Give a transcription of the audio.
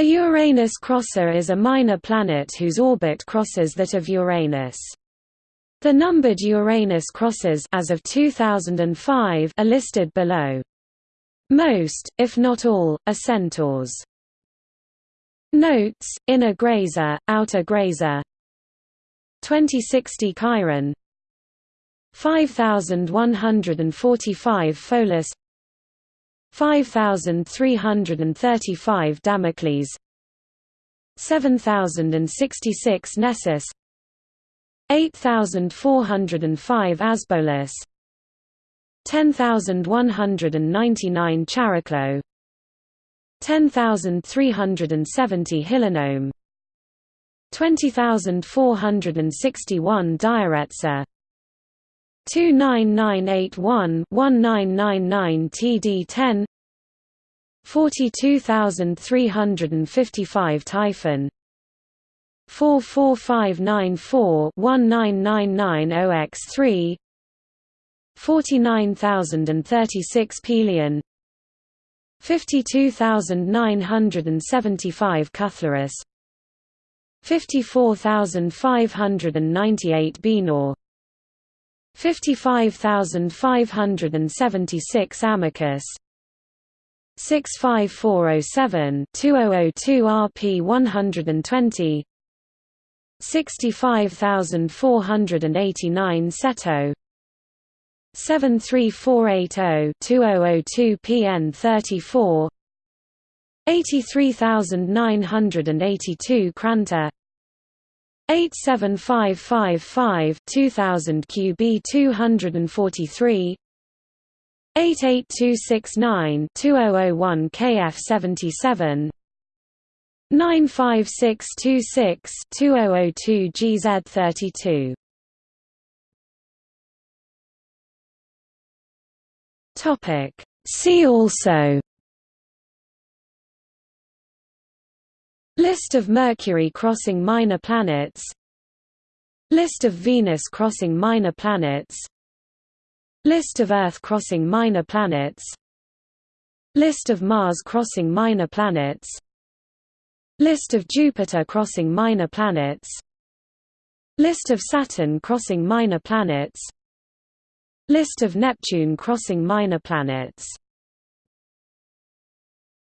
A Uranus crosser is a minor planet whose orbit crosses that of Uranus. The numbered Uranus crossers as of 2005 are listed below. Most, if not all, are centaurs. Notes: Inner Grazer, Outer Grazer. 2060 Chiron 5145 Pholus 5335 Damocles. 7066 Nessus. 8405 Asbolus 10199 Chariklo 10370 Hylonome 20461 Dioretsa 29981 1999 TD10 42355 Typhon 44594 1999 OX3 49036 Pelion 52975 Cyllarus 54598 Bienor 55576 Amycus. 65407 2002 RP 120 65489 Ceto. 73480 2002 PN 34 83982 Crantor 87555 2000 QB 243 88269 2001 KF 77 95626 2002 GZ 32 Topic. See also List of Mercury crossing minor planets. List of Venus crossing minor planets. List of Earth crossing minor planets. List of Mars crossing minor planets. List of Jupiter crossing minor planets. List of Saturn crossing minor planets. List of Neptune crossing minor planets